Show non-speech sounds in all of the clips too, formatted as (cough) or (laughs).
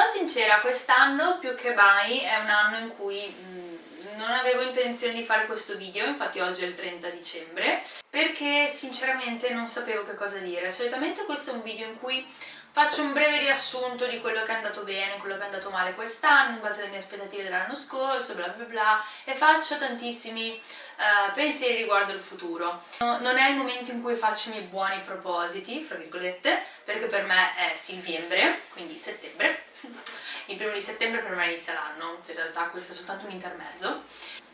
Sarò sincera, quest'anno più che mai è un anno in cui non avevo intenzione di fare questo video, infatti oggi è il 30 dicembre, perché sinceramente non sapevo che cosa dire. Solitamente questo è un video in cui faccio un breve riassunto di quello che è andato bene, quello che è andato male quest'anno, in base alle mie aspettative dell'anno scorso, bla bla bla, e faccio tantissimi uh, pensieri riguardo il futuro. No, non è il momento in cui faccio i miei buoni propositi, fra virgolette, perché per me è silviembre, quindi settembre. (laughs) il primo di settembre per me inizia l'anno, in realtà questo è soltanto un intermezzo.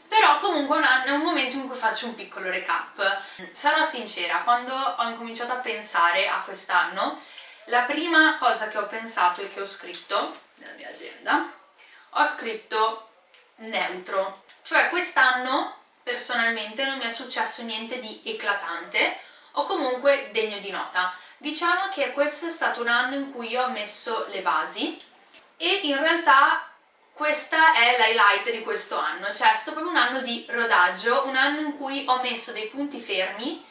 Però comunque è un momento in cui faccio un piccolo recap. Sarò sincera, quando ho incominciato a pensare a quest'anno, la prima cosa che ho pensato e che ho scritto nella mia agenda, ho scritto neutro. Cioè quest'anno personalmente non mi è successo niente di eclatante o comunque degno di nota. Diciamo che questo è stato un anno in cui io ho messo le basi e in realtà questa è l'highlight di questo anno, cioè è stato proprio un anno di rodaggio, un anno in cui ho messo dei punti fermi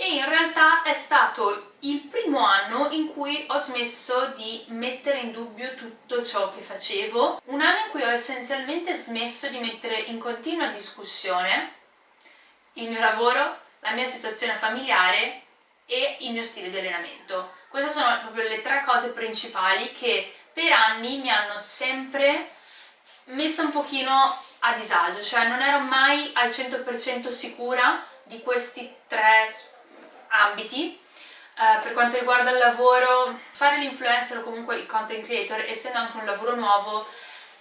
e in realtà è stato il primo anno in cui ho smesso di mettere in dubbio tutto ciò che facevo, un anno in cui ho essenzialmente smesso di mettere in continua discussione il mio lavoro, la mia situazione familiare e il mio stile di allenamento. Queste sono proprio le tre cose principali che per anni mi hanno sempre messa un pochino a disagio, cioè non ero mai al 100% sicura di questi tre ambiti Uh, per quanto riguarda il lavoro, fare l'influencer o comunque il content creator, essendo anche un lavoro nuovo,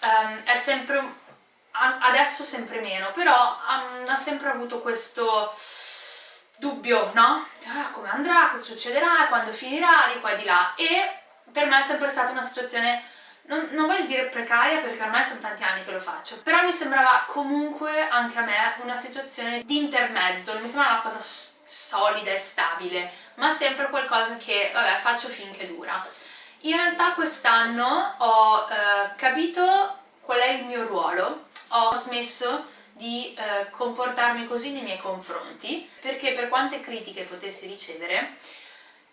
um, è sempre, adesso sempre meno, però um, ha sempre avuto questo dubbio, no? Ah, come andrà, cosa succederà, quando finirà, di qua e di là. E per me è sempre stata una situazione, non, non voglio dire precaria perché ormai sono tanti anni che lo faccio, però mi sembrava comunque anche a me una situazione di intermezzo, mi sembrava una cosa solida e stabile, ma sempre qualcosa che, vabbè, faccio finché dura. In realtà quest'anno ho eh, capito qual è il mio ruolo, ho smesso di eh, comportarmi così nei miei confronti, perché per quante critiche potessi ricevere,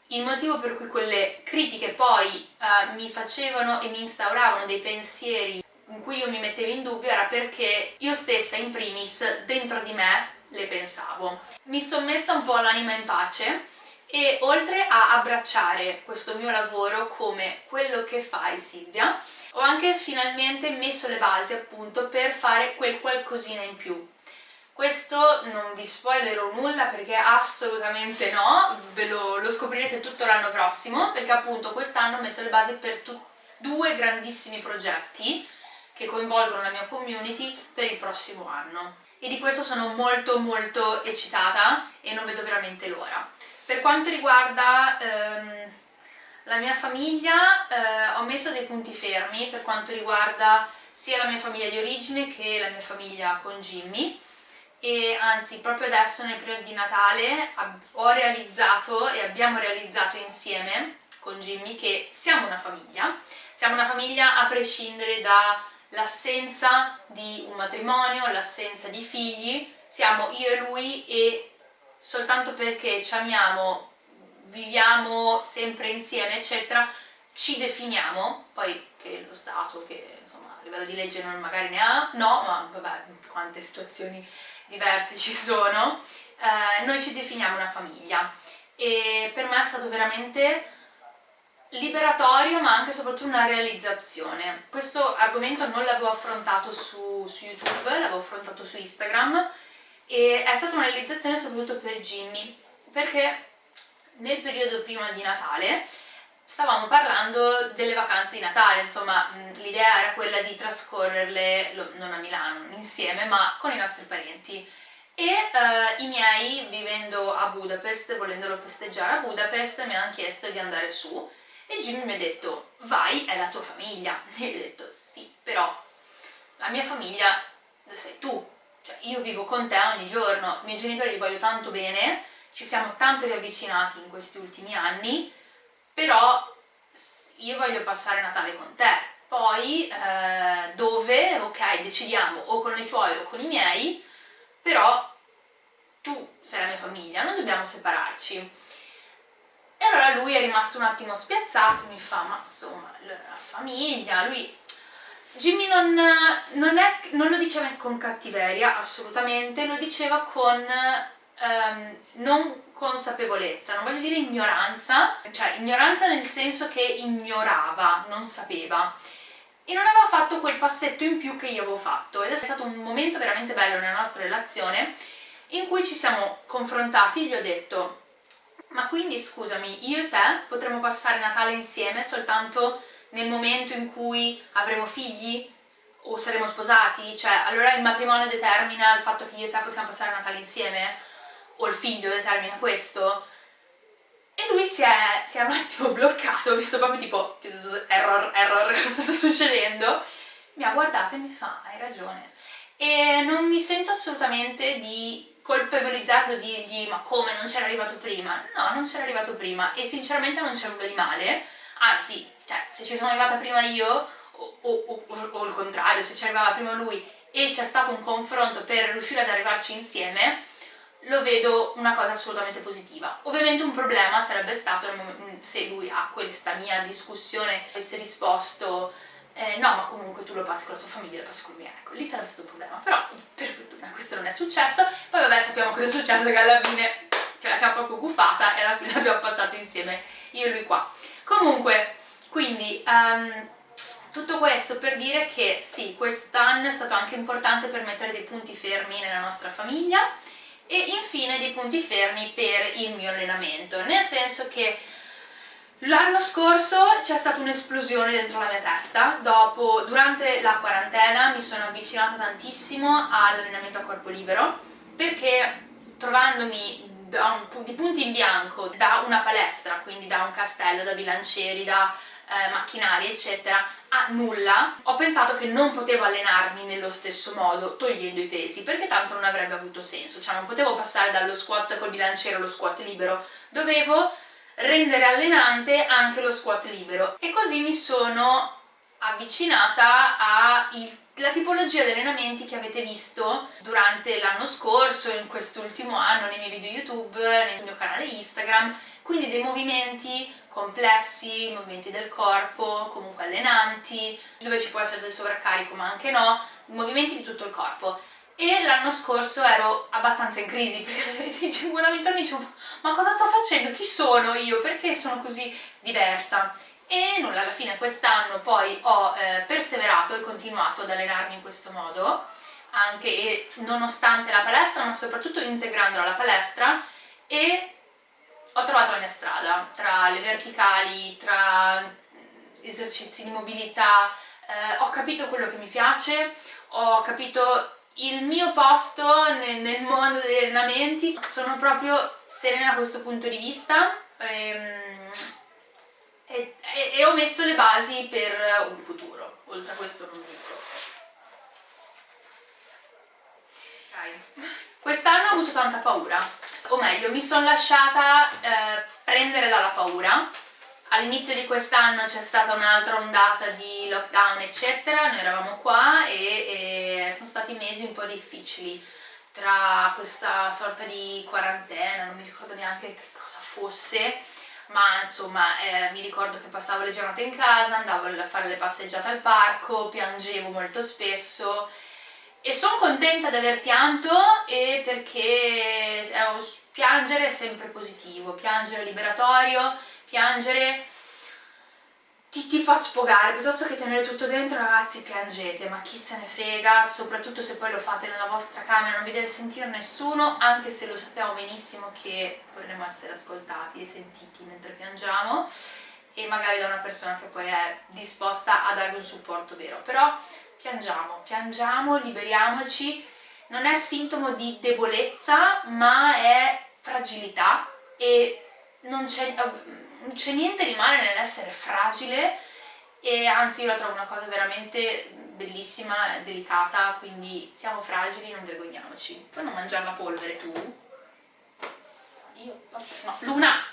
il motivo per cui quelle critiche poi eh, mi facevano e mi instauravano dei pensieri in cui io mi mettevo in dubbio era perché io stessa in primis dentro di me le pensavo. Mi sono messa un po' l'anima in pace e oltre a abbracciare questo mio lavoro come quello che fai Silvia, ho anche finalmente messo le basi appunto per fare quel qualcosina in più. Questo non vi spoilerò nulla perché assolutamente no, ve lo, lo scoprirete tutto l'anno prossimo perché appunto quest'anno ho messo le basi per due grandissimi progetti che coinvolgono la mia community per il prossimo anno e di questo sono molto molto eccitata e non vedo veramente l'ora. Per quanto riguarda ehm, la mia famiglia eh, ho messo dei punti fermi per quanto riguarda sia la mia famiglia di origine che la mia famiglia con Jimmy e anzi proprio adesso nel periodo di Natale ho realizzato e abbiamo realizzato insieme con Jimmy che siamo una famiglia, siamo una famiglia a prescindere da l'assenza di un matrimonio, l'assenza di figli, siamo io e lui e soltanto perché ci amiamo, viviamo sempre insieme, eccetera, ci definiamo, poi che lo Stato, che insomma a livello di legge non, magari ne ha, no, ma vabbè, quante situazioni diverse ci sono, eh, noi ci definiamo una famiglia. E per me è stato veramente liberatorio ma anche e soprattutto una realizzazione. Questo argomento non l'avevo affrontato su, su YouTube, l'avevo affrontato su Instagram e è stata una realizzazione soprattutto per Jimmy perché nel periodo prima di Natale stavamo parlando delle vacanze di Natale, insomma l'idea era quella di trascorrerle, non a Milano, insieme, ma con i nostri parenti e uh, i miei, vivendo a Budapest, volendolo festeggiare a Budapest, mi hanno chiesto di andare su e Jimmy mi ha detto vai, è la tua famiglia. (laughs) E io ho detto sì, però la mia famiglia sei tu. Cioè io vivo con te ogni giorno. I miei genitori li voglio tanto bene. Ci siamo tanto riavvicinati in questi ultimi anni però io voglio passare Natale con te. Poi eh, dove, ok, decidiamo o con i tuoi o con i miei però tu sei la mia famiglia, non dobbiamo separarci e allora lui è rimasto un attimo spiazzato, mi fa, ma insomma, la famiglia, lui... Jimmy non, non, è, non lo diceva con cattiveria, assolutamente, lo diceva con um, non consapevolezza, non voglio dire ignoranza, cioè ignoranza nel senso che ignorava, non sapeva. E non aveva fatto quel passetto in più che io avevo fatto ed è stato un momento veramente bello nella nostra relazione in cui ci siamo confrontati, gli ho detto ma quindi scusami, io e te potremmo passare Natale insieme soltanto nel momento in cui avremo figli? O saremo sposati? Cioè, allora il matrimonio determina il fatto che io e te possiamo passare Natale insieme? O il figlio determina questo? E lui si è, si è un attimo bloccato, ho visto proprio tipo error, error, (laughs) cosa sta succedendo? Mi ha guardato e mi fa, hai ragione. E non mi sento assolutamente di colpevolizzarlo, dirgli ma come, non c'era arrivato prima? No, non c'era arrivato prima e sinceramente non c'è nulla di male, anzi, cioè, se ci sono arrivata prima io o, o, o, o il contrario, se ci arrivava prima lui e c'è stato un confronto per riuscire ad arrivarci insieme, lo vedo una cosa assolutamente positiva. Ovviamente un problema sarebbe stato se lui a questa mia discussione avesse risposto eh, no ma comunque tu lo passi con la tua famiglia, lo passi con me, ecco, lì sarebbe stato un problema, però per fortuna questo non è successo, poi vabbè sappiamo cosa è successo che alla fine ce la siamo proprio guffata e alla fine (laughs) l'abbiamo passato insieme io e lui qua. Comunque, quindi... Um, tutto questo per dire che sì, quest'anno è stato anche importante per mettere dei punti fermi nella nostra famiglia, e infine dei punti fermi per il mio allenamento, nel senso che l'anno scorso c'è stata un'esplosione dentro la mia testa, dopo, durante la quarantena mi sono avvicinata tantissimo all'allenamento a corpo libero, perché trovandomi un, di punti in bianco da una palestra, quindi da un castello, da bilancieri, da eh, macchinari eccetera a nulla ho pensato che non potevo allenarmi nello stesso modo togliendo i pesi perché tanto non avrebbe avuto senso. Cioè non potevo passare dallo squat col bilanciere allo squat libero. Dovevo rendere allenante anche lo squat libero e così mi sono avvicinata alla tipologia di allenamenti che avete visto durante l'anno scorso, in quest'ultimo anno, nei miei video YouTube, nel mio canale Instagram, quindi dei movimenti complessi, movimenti del corpo, comunque allenanti, dove ci può essere del sovraccarico ma anche no, movimenti di tutto il corpo. E l'anno scorso ero abbastanza in crisi perché sicuramente mi dicevo ma cosa sto facendo? Chi sono io? Perché sono così diversa? E nulla, alla fine quest'anno poi ho eh, perseverato e continuato ad allenarmi in questo modo anche e nonostante la palestra ma soprattutto integrandola alla palestra e ho trovato la mia strada tra le verticali, tra esercizi di mobilità, eh, ho capito quello che mi piace, ho capito il mio posto nel, nel mondo degli allenamenti, sono proprio serena da questo punto di vista. Ehm, e, e, e, ho messo le basi per un futuro, oltre a questo non dico. Quest'anno ho avuto tanta paura, o meglio mi sono lasciata eh, prendere dalla paura all'inizio di quest'anno c'è stata un'altra ondata di lockdown eccetera. Noi eravamo qua e, e, sono stati mesi un po' difficili tra questa sorta di quarantena non mi ricordo neanche che cosa fosse ma insomma eh, mi ricordo che passavo le giornate in casa, andavo a fare le passeggiate al parco, piangevo molto spesso e sono contenta di aver pianto perché eh, piangere è sempre positivo, piangere è liberatorio, piangere ti, ti, fa sfogare, piuttosto che tenere tutto dentro ragazzi piangete, ma chi se ne frega, soprattutto se poi lo fate nella vostra camera, non vi deve sentire nessuno, anche se lo sappiamo benissimo che vorremmo essere ascoltati e sentiti mentre piangiamo e magari da una persona che poi è disposta a darvi un supporto vero, però piangiamo, piangiamo, liberiamoci, non è sintomo di debolezza ma è fragilità e non c'è niente di male nell'essere fragile e anzi io la trovo una cosa veramente bellissima delicata, quindi siamo fragili, non vergogniamoci. Puoi non mangiare la polvere tu? Io? No, Luna!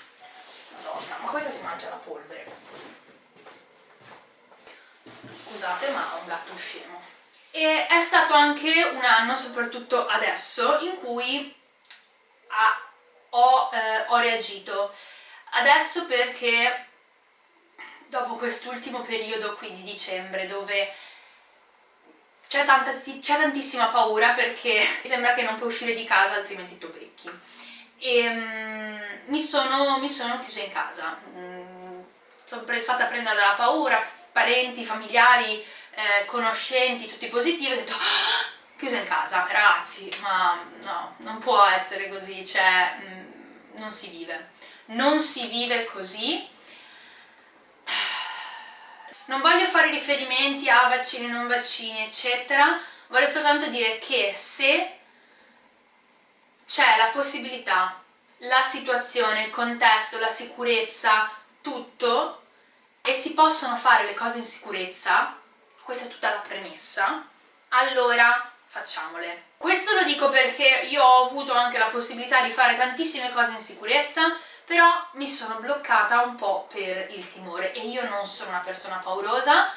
Madonna, ma questa si mangia la polvere scusate ma ho un gatto scemo e è stato anche un anno soprattutto adesso in cui ha, ho, eh, ho, reagito Adesso perché dopo quest'ultimo periodo qui di dicembre dove c'è tantissima paura perché (laughs) sembra che non puoi uscire di casa altrimenti ti becchi. E um, mi, sono, mi, sono, chiusa in casa. Mm, sono fatta prendere dalla paura parenti, familiari, eh, conoscenti, tutti positivi ho detto ah, chiusa in casa, ragazzi ma no, non può essere così cioè mm, non si vive. Non si vive così. Non voglio fare riferimenti a vaccini, non vaccini, eccetera, voglio soltanto dire che se c'è la possibilità, la situazione, il contesto, la sicurezza, tutto, e si possono fare le cose in sicurezza, questa è tutta la premessa, allora facciamole. Questo lo dico perché io ho avuto anche la possibilità di fare tantissime cose in sicurezza, però mi sono bloccata un po' per il timore e io non sono una persona paurosa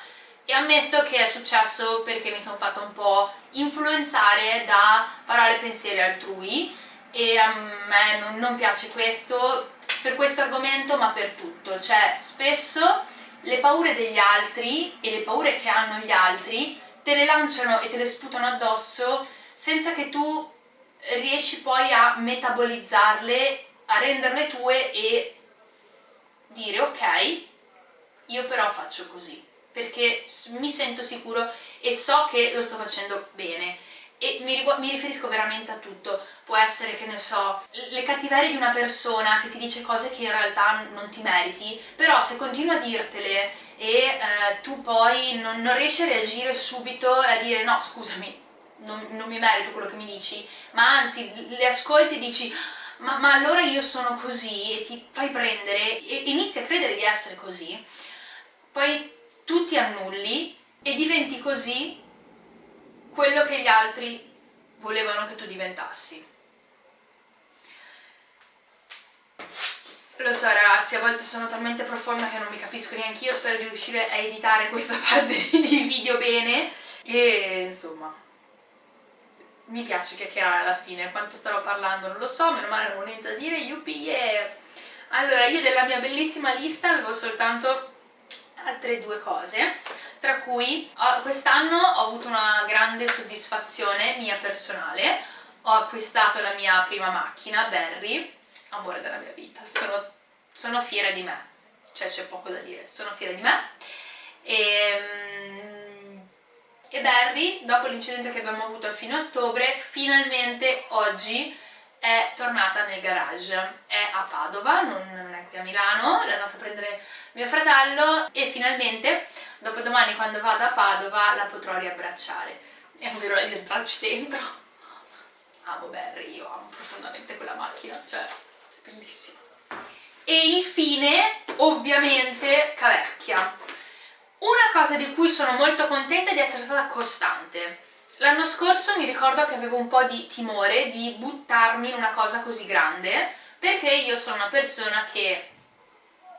e ammetto che è successo perché mi sono fatta un po' influenzare da parole e pensieri altrui e a me non, piace questo per questo argomento ma per tutto, cioè spesso le paure degli altri e le paure che hanno gli altri te le lanciano e te le sputano addosso senza che tu riesci poi a metabolizzarle a renderle tue e dire ok, io però faccio così, perché mi sento sicuro e so che lo sto facendo bene e mi, mi, riferisco veramente a tutto, può essere che ne so, le cattiverie di una persona che ti dice cose che in realtà non ti meriti, però se continua a dirtele e eh, tu poi non, non, riesci a reagire subito e a dire no scusami, non, non mi merito quello che mi dici, ma anzi le ascolti e dici ma, ma allora io sono così e ti fai prendere e inizi a credere di essere così, poi tu ti annulli e diventi così quello che gli altri volevano che tu diventassi. Lo so ragazzi, a volte sono talmente profonda che non mi capisco neanche io, spero di riuscire a editare questa (laughs) parte di video bene. E insomma mi piace chiacchierare alla fine, quanto starò parlando non lo so, meno male non ho niente da dire, yuppie yeah! Allora, io della mia bellissima lista avevo soltanto altre due cose, tra cui quest'anno ho avuto una grande soddisfazione mia personale, ho acquistato la mia prima macchina, Berry, amore della mia vita, sono, sono fiera di me, cioè c'è poco da dire, sono fiera di me, e ehm, e Barry, dopo l'incidente che abbiamo avuto a fine ottobre, finalmente oggi è tornata nel garage. È a Padova, non è qui a Milano, l'è andata a prendere mio fratello e finalmente, dopo domani quando vado a Padova, la potrò riabbracciare. E non vedo di entrarci dentro. Amo Barry, io amo profondamente quella macchina, cioè, è bellissima. E infine, ovviamente, Cavecchia una cosa di cui sono molto contenta è di essere stata costante. L'anno scorso mi ricordo che avevo un po' di timore di buttarmi in una cosa così grande, perché io sono una persona che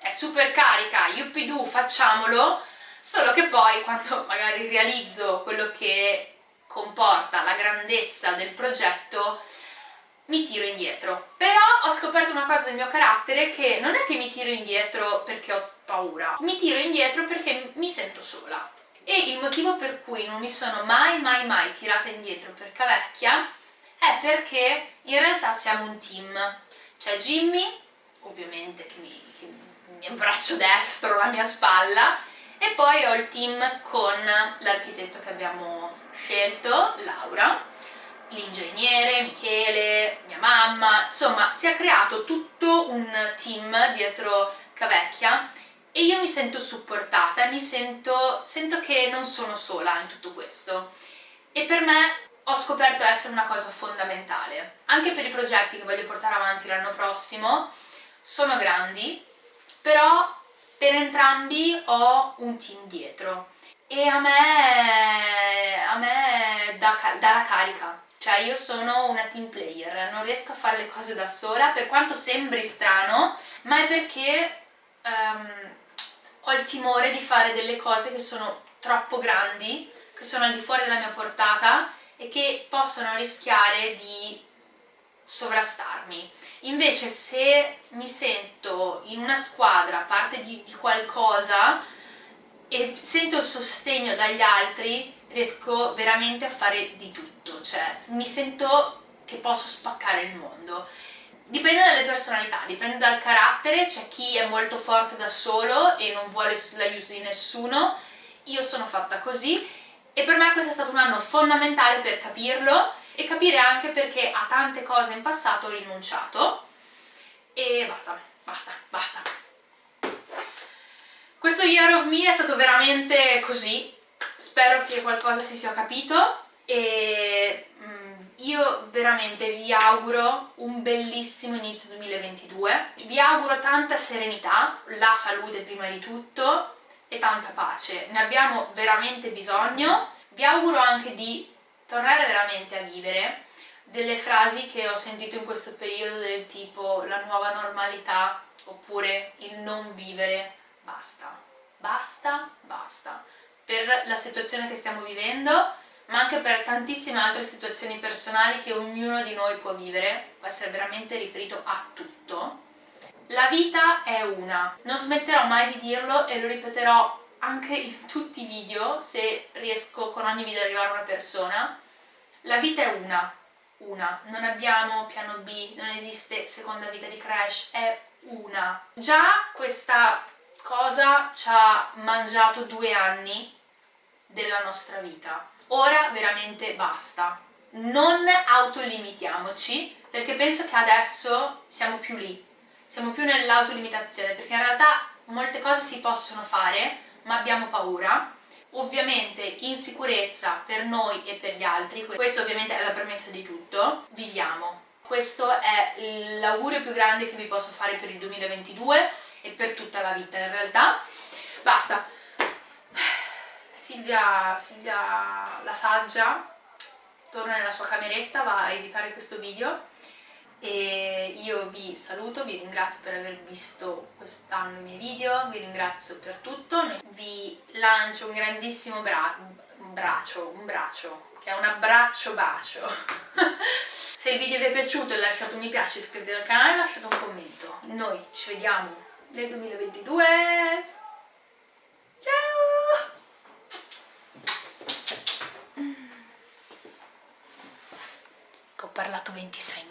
è super carica, yuppidoo, facciamolo, solo che poi quando magari realizzo quello che comporta la grandezza del progetto mi tiro indietro. Però ho scoperto una cosa del mio carattere che non è che mi tiro indietro perché ho paura, mi tiro indietro perché mi sento sola. E il motivo per cui non mi sono mai mai mai tirata indietro per Cavecchia è perché in realtà siamo un team. C'è Jimmy, ovviamente che mi, che il mio braccio destro, la mia spalla, e poi ho il team con l'architetto che abbiamo scelto, Laura, l'ingegnere, Michele, mia mamma, insomma si è creato tutto un team dietro Cavecchia e io mi sento supportata mi sento, sento che non sono sola in tutto questo. E per me ho scoperto essere una cosa fondamentale. Anche per i progetti che voglio portare avanti l'anno prossimo sono grandi però per entrambi ho un team dietro. E a me, a me dà, dà la carica. Cioè io sono una team player, non riesco a fare le cose da sola, per quanto sembri strano, ma è perché um, ho il timore di fare delle cose che sono troppo grandi, che sono al di fuori della mia portata e che possono rischiare di sovrastarmi. Invece se mi sento in una squadra, parte di, di qualcosa e sento il sostegno dagli altri, riesco veramente a fare di tutto, cioè mi sento che posso spaccare il mondo. Dipende dalle personalità, dipende dal carattere, c'è chi è molto forte da solo e non vuole l'aiuto di nessuno, io sono fatta così. E per me questo è stato un anno fondamentale per capirlo e capire anche perché a tante cose in passato ho rinunciato. E basta, basta, basta. Questo Year of Me è stato veramente così, spero che qualcosa si sia capito. E mm, io veramente vi auguro un bellissimo inizio 2022, vi auguro tanta serenità, la salute prima di tutto e tanta pace, ne abbiamo veramente bisogno, vi auguro anche di tornare veramente a vivere delle frasi che ho sentito in questo periodo del tipo la nuova normalità oppure il non vivere basta, basta, basta. Per la situazione che stiamo vivendo ma anche per tantissime altre situazioni personali che ognuno di noi può vivere, può essere veramente riferito a tutto. La vita è una, non smetterò mai di dirlo e lo ripeterò anche in tutti i video, se riesco con ogni video ad arrivare a una persona. La vita è una, una, non abbiamo piano B, non esiste seconda vita di Crash, è una. Già questa cosa ci ha mangiato due anni della nostra vita ora veramente basta. Non autolimitiamoci, perché penso che adesso siamo più lì, siamo più nell'autolimitazione, perché in realtà molte cose si possono fare, ma abbiamo paura. Ovviamente insicurezza per noi e per gli altri, questo ovviamente è la premessa di tutto, viviamo. Questo è l'augurio più grande che vi posso fare per il 2022 e per tutta la vita in realtà. Basta, Silvia, Silvia la saggia torna nella sua cameretta, va a editare questo video e io vi saluto, vi ringrazio per aver visto quest'anno i miei video, vi ringrazio per tutto, vi lancio un grandissimo bra braccio, un braccio, che è un abbraccio bacio. (laughs) Se il video vi è piaciuto lasciate un mi piace, iscrivetevi al canale e lasciate un commento. Noi ci vediamo nel 2022! parlato 26